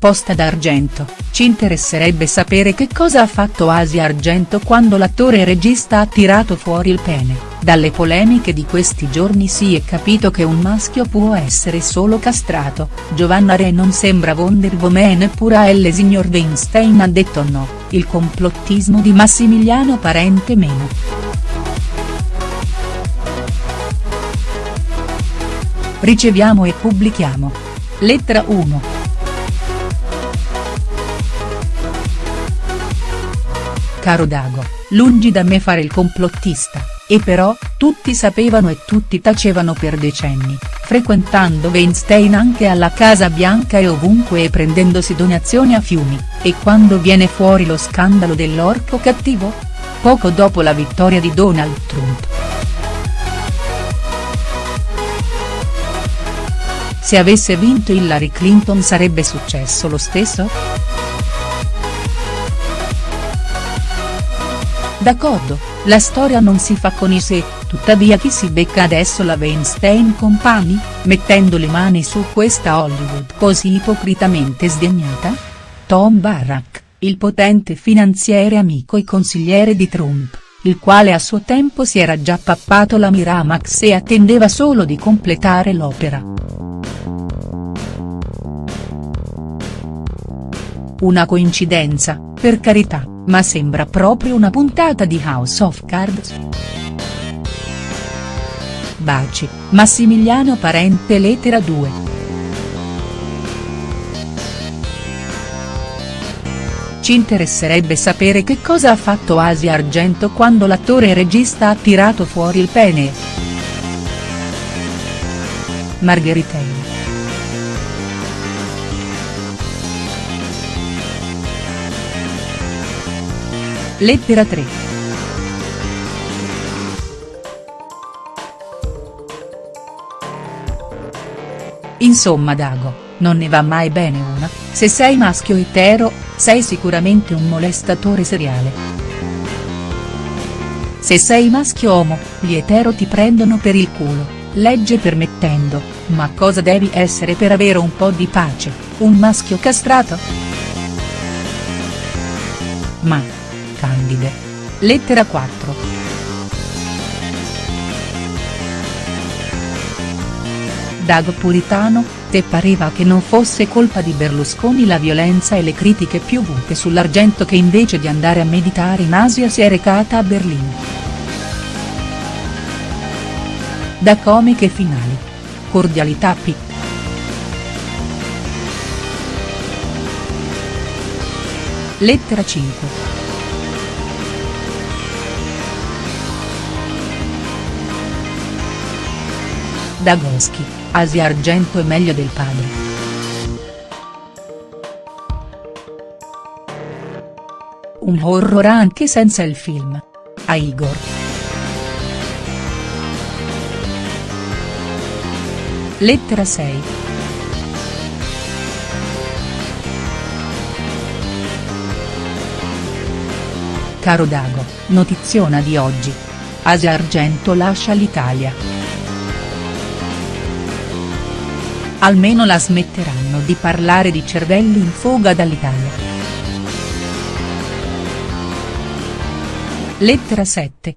Posta d'Argento, ci interesserebbe sapere che cosa ha fatto Asia Argento quando l'attore regista ha tirato fuori il pene, dalle polemiche di questi giorni si è capito che un maschio può essere solo castrato, Giovanna Re non sembra Wonder Woman eppure Elle signor Weinstein ha detto no, il complottismo di Massimiliano Parente meno. Riceviamo e pubblichiamo. Lettera 1. Caro Dago, lungi da me fare il complottista, e però, tutti sapevano e tutti tacevano per decenni, frequentando Weinstein anche alla Casa Bianca e ovunque e prendendosi donazioni a fiumi, e quando viene fuori lo scandalo dell'orco cattivo? Poco dopo la vittoria di Donald Trump. Se avesse vinto Hillary Clinton sarebbe successo lo stesso?. D'accordo, la storia non si fa con i sé, tuttavia chi si becca adesso la Weinstein Company, mettendo le mani su questa Hollywood così ipocritamente sdegnata? Tom Barrack, il potente finanziere amico e consigliere di Trump, il quale a suo tempo si era già pappato la Miramax e attendeva solo di completare l'opera. Una coincidenza, per carità ma sembra proprio una puntata di House of Cards. Baci, Massimiliano Parente lettera 2. Ci interesserebbe sapere che cosa ha fatto Asia Argento quando l'attore e regista ha tirato fuori il pene. Margheritelli. Lettera 3. Insomma Dago, non ne va mai bene una, se sei maschio etero, sei sicuramente un molestatore seriale. Se sei maschio homo, gli etero ti prendono per il culo, legge permettendo, ma cosa devi essere per avere un po' di pace, un maschio castrato?. Ma, candide. Lettera 4. Dago Puritano, te pareva che non fosse colpa di Berlusconi la violenza e le critiche piovute sull'argento che invece di andare a meditare in Asia si è recata a Berlino. Da comiche finali. Cordialità P. Lettera 5. Dagoschi, Asia Argento è meglio del padre. Un horror anche senza il film. A Igor. Lettera 6. Caro Dago, notiziona di oggi. Asia Argento lascia l'Italia. Almeno la smetteranno di parlare di cervelli in fuga dall'Italia. Lettera 7.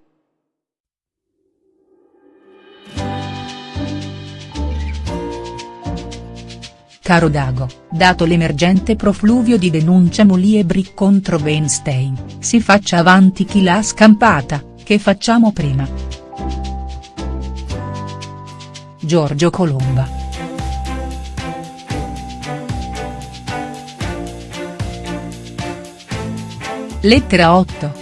Caro Dago, dato l'emergente profluvio di denuncia Muliebri contro Weinstein, si faccia avanti chi l'ha scampata, che facciamo prima. Giorgio Colomba. Lettera 8.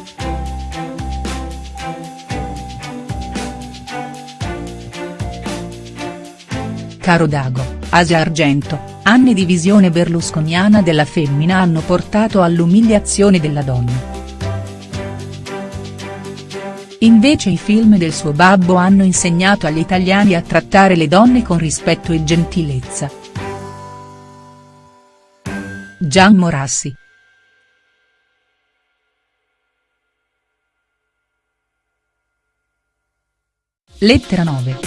Caro Dago, Asia Argento, anni di visione berlusconiana della femmina hanno portato all'umiliazione della donna. Invece i film del suo babbo hanno insegnato agli italiani a trattare le donne con rispetto e gentilezza. Gian Morassi Lettera 9.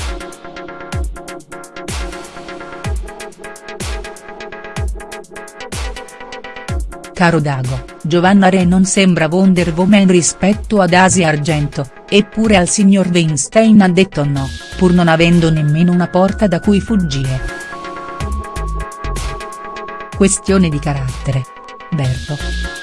caro Dago, Giovanna Re non sembra Wonder Woman rispetto ad Asia Argento, eppure al signor Weinstein ha detto no, pur non avendo nemmeno una porta da cui fuggire. Questione di carattere. Berto.